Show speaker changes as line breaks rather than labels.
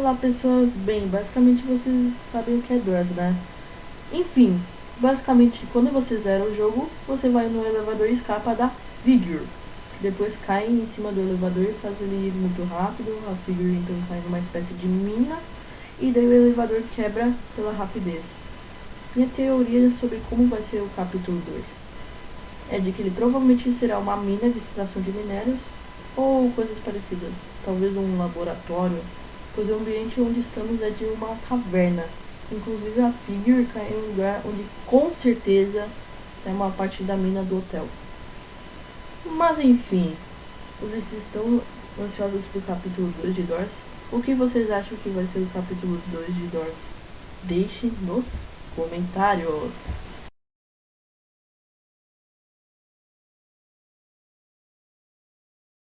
Olá pessoas, bem, basicamente vocês sabem o que é Doors, né? Enfim, basicamente quando você zera o jogo, você vai no elevador e escapa da Figure. Que depois cai em cima do elevador e faz ele ir muito rápido, a Figure então cai numa espécie de mina, e daí o elevador quebra pela rapidez. Minha teoria sobre como vai ser o capítulo 2 é de que ele provavelmente será uma mina de extração de minérios ou coisas parecidas, talvez um laboratório pois o ambiente onde estamos é de uma caverna. Inclusive a Figure cai em um lugar onde com certeza é uma parte da mina do hotel. Mas enfim, vocês estão ansiosos pro capítulo 2 de Doors? O que vocês acham que vai ser o capítulo 2 de Doors? Deixe nos comentários.